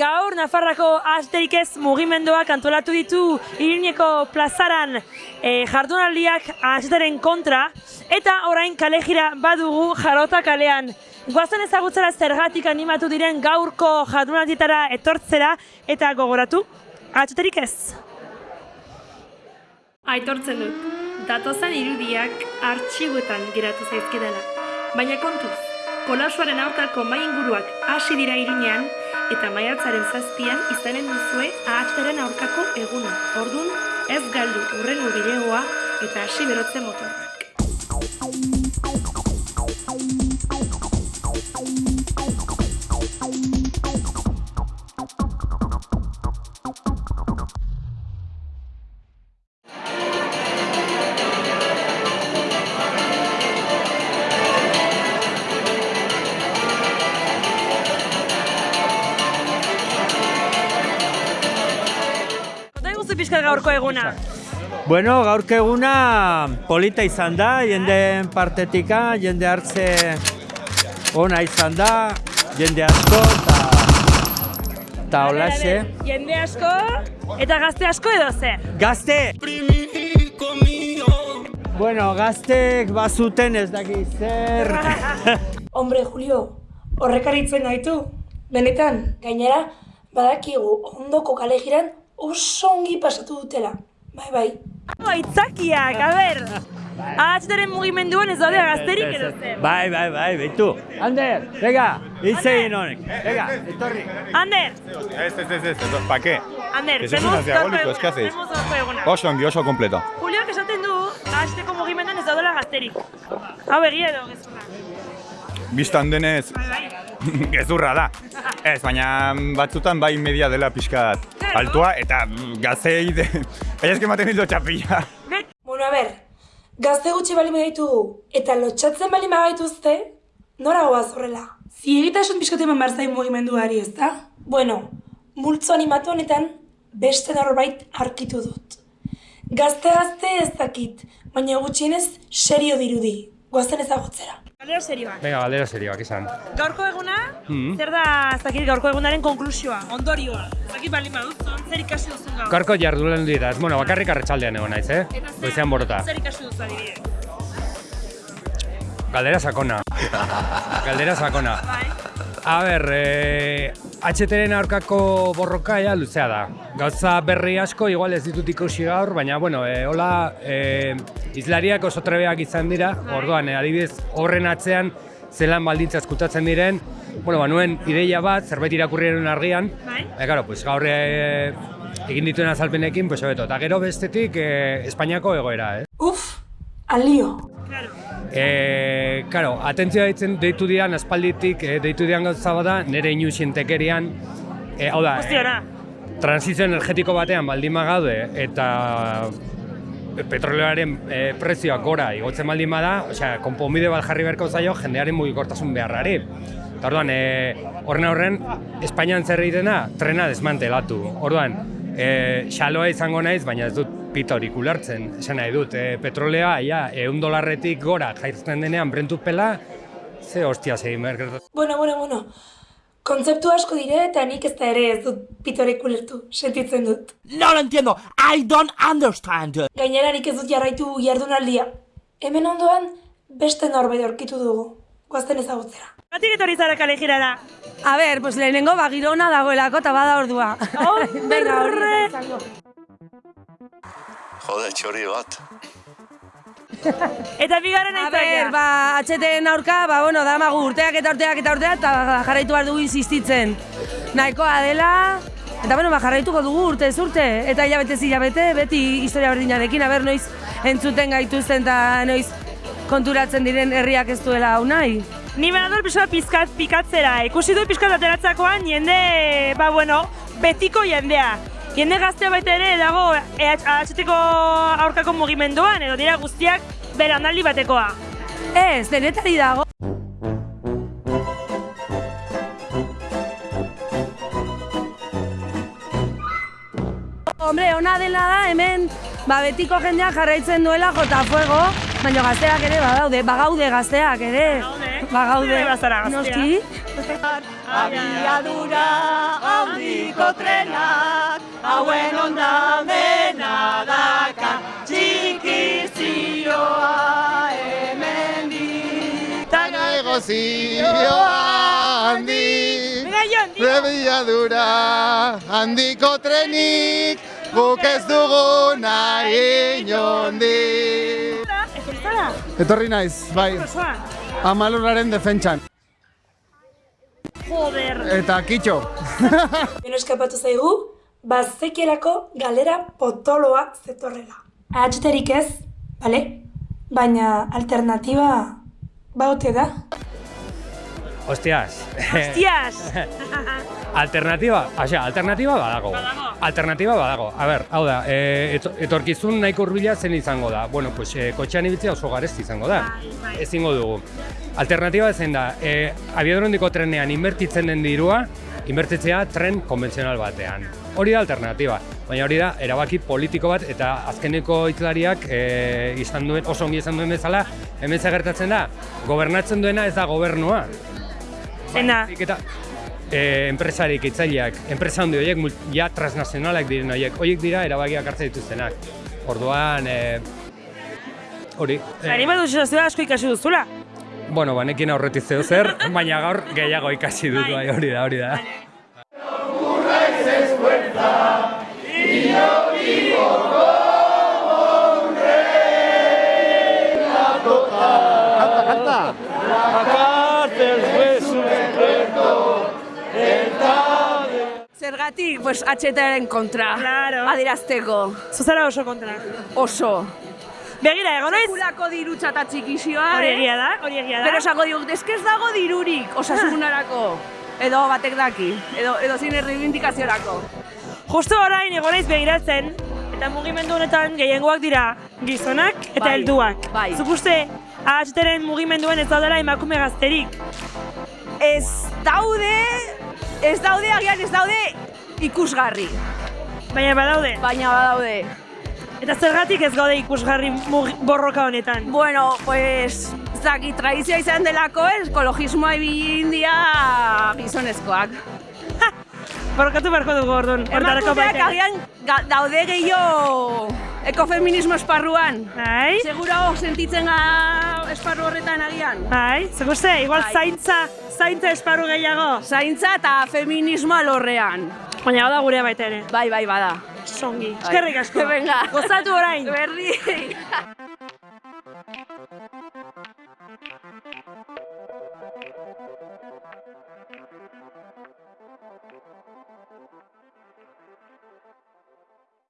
Gaur, Nafarrako asterik ez mugimenduak antolatu ditu Iruñeko plazaran e, jardunaldiak asetaren kontra eta orain kalejira badugu jarota kalean. Guazen ezagutzera zergatik animatu diren gaurko jardunaldietara etortzera eta gogoratu, atxeterik ez. Aitortzen dut, datozan irudiak artxibuetan geratu zaizkidala. Baina kontuz, kolasuaren aurkako mai inguruak hasi dira irunean eta maiatzaren zazpian izanen duzue ahatzaren aurkako eguna. Ordun ez galdu urrengo bideoa eta hasi berotze motorrak. Iguzu pixka gaurko eguna. Bueno, gaurko eguna polita izan da, jende partetika, jende hartze ona izan da, jende asko eta eta holaxe. Jende asko eta gazte asko edo zer. Gazte! Bueno, gaztek bazuten ez daki zer. Hombre, Julio, horrekaritzen gaitu. Benetan, gainera, badakigu ondoko kalegiran oso ongi pasatu dutela. Bai, bai. Aitzakiak, a ber. Ahatxetaren mugimenduan ez daude gazterik edo. Bai, bai, bai, behitu. Ander, venga, hitz egin honek. Venga, etorri. Ander, Ez, ez, ez, ez, ez, ¿pa qué? Ander, Que tenemos diabólicos, gaurko ¿qué eguna, hacéis? Oso ongi, oso kompleto. Juliok esaten du, ahatxeteko mugimenduan ez daudela gazterik. Hau egia edo gezurra. Bistan denez, Bai, bai. gezurra da. Ez, baina batzutan bai media dela pixkat altua eta mm, gazei de... Baina eski ematen hildo txapilla. Bueno, a ber, gazte gutxi bali ditugu eta lotxatzen bali gaituzte, nora goaz horrela? Ziegitasun pixkate eman behar zain mugimenduari, ez da? Bueno, multzo animatu honetan beste norbait arkitu dut. Gazte-gazte ez dakit, baina gutxienez serio dirudi. Goazen ezagutzera. Galera serioa. Venga, galdera serioak izan. Gaurko eguna, Mhm. zer da, ez dakit gaurko egunaren konklusioa, ondorioa. Ez dakit bali baduzun, zer ikasi duzun gaur. Gaurko jardulen dira, bueno, bakarrik arratsaldean egon naiz, eh? Eta zer- Goizean borota. Zer ikasi duzu adibidez? Galdera sakona. Galdera sakona. Bai. A ber, eh, HTren aurkako borroka ja luzea da. Gauza berri asko, igual ez ditut ikusi gaur, baina, bueno, eh, hola, eh, izlariak oso trebeak izan dira, orduan, eh, adibidez, horren atzean, zelan baldintza eskutatzen diren, bueno, ba, nuen ideia bat, zerbait irakurriaren argian, Bai. E, claro, pues gaur eh, egin dituen azalpenekin, pues hobeto. Eta gero bestetik eh, Espainiako egoera, eh? Uf, alio. Claro. E, claro, atentzioa deitzen deitu dian aspalditik, eh, deitu dian gauza bada, nire inu sintekerian, eh, hau da, Guztiora. transizio energetiko batean baldin bagaude eta petroleoaren e, prezioak gora igotzen baldin bada, osea, konponbide bat jarri beharko zaio jendearen mugikortasun beharrari. Eta orduan, e, horren aurren, Espainian zer egitena, trena desmantelatu. Orduan, e, xaloa izango naiz, baina ez dut pitorik ulertzen. Esan nahi dut, e, petrolea, ja, eun dolarretik gora jaizten denean brentu pela, ze hostia zegin behar. Bueno, bueno, bueno. Kontzeptu asko dire eta nik ez da ere ez dut pitorek ulertu, sentitzen dut. No lo entiendo. I don't understand. Gainera nik ez dut jarraitu jardunaldia. Hemen ondoan beste norbait aurkitu dugu. Goazten ezagutzera. Batik etorri zara kalejirara. A ber, pues lehenengo bagirona dagoelako eta bada ordua. Venga, Hombre! izango. Jode, txori bat. Eta bigarren A aitzakia. ber, ba, atxeten aurka, ba, bueno, damagu urteak eta urteak eta urteak, eta jarraitu behar dugu insistitzen. Nahikoa dela, eta bueno, ba, jarraituko dugu urte urte, eta hilabete hilabete, beti historia berdinarekin, a ber, noiz entzuten gaituzten eta noiz konturatzen diren herriak ez duela hau nahi. Ni bador pixka pizkat pikatzera. Ikusi du pizkat ateratzakoan jende, ba bueno, betiko jendea. Jende gaztea baita ere dago ahatzeteko aurkako mugimenduan, edo dira guztiak beranaldi batekoa. Ez, denetari dago. Hombre, ona dela da hemen ba, betiko jendeak jarraitzen duela jota fuego, Baina gazteak ere badaude, bagaude gazteak ere. Bagaude, bazara Noski. Abiadura handiko trenak, hauen ondamena daka, txiki zioa hemendik. Taga zioa handi, prebiadura handiko trenik, guk ez dugu nahi inondik. Etorri naiz, bai, amalurraren defentsan. Joder. Eta kitxo. Beno eskapatu zaigu, bazekielako galera potoloa zetorrela. Ahatxeterik ez, bale? Baina alternatiba baute da. Hostias. Hostias! Alternatiba, osea, alternatiba badago. Badago. Alternatiba badago. A ber, hau da, e, eto- etorkizun nahiko hurbila zen izango da. Bueno, pues e, kotxean ibiltzea oso garesti izango da. Bai, bai. Ezingo dugu. Alternatiba zen da, e, abiadurondiko trenean inbertitzen den dirua, inbertitzea tren konbentzional batean. Hori da alternatiba, baina hori da erabaki politiko bat eta azkeneko hitzlariak e, izan duen, oso ongi izan duen bezala, hemen gertatzen da, gobernatzen duena ez da gobernua, Zein da? E, enpresarik itzaileak, enpresa handi horiek, ja transnazionalak diren horiek, horiek dira erabakiak hartzen dituztenak. Orduan, e, hori. e, Ari badu sentsazioa asko ikasi duzula. bueno, banekin aurretik zeo zer, baina gaur gehiago ikasi dut, bai, hori da, hori da. Zergatik, pues, atxetaren kontra. Claro. Adirazteko. Zuzara oso kontra. Oso. Begira, egon naiz? Sekulako dirutza eta txikizioa, Hori eh? egia da, hori egia da. Pero esango diuk, ez dago dirurik osasunarako. Edo batek daki, edo, edo zine reivindikaziorako. Justo orain egon naiz begiratzen, eta mugimendu honetan gehiengoak dira gizonak eta Bai, helduak. bai. Zuk uste, ahatxeteren mugimenduen ez daudela emakume gazterik. Ez daude, ez daude, agian ez daude ikusgarri. Baina badaude. Baina badaude. Eta zergatik ez gaude ikusgarri borroka honetan. Bueno, pues, ez dakit, tradizioa izan delako, ez, ekologismoa ibili india gizonezkoak. Borrokatu beharko dugu orduan. Emakumeak baita. agian daude gehiago ekofeminismo esparruan. Bai, Seguro sentitzen ga esparru horretan agian. bai, uste, igual Bai. zaintza, zaintza esparru gehiago. Zaintza eta feminismoa lorrean. Baina hau da gure baita ere. Bai, bai, bada. Songi. Eskerrik asko. Venga. Gozatu orain. Berdi.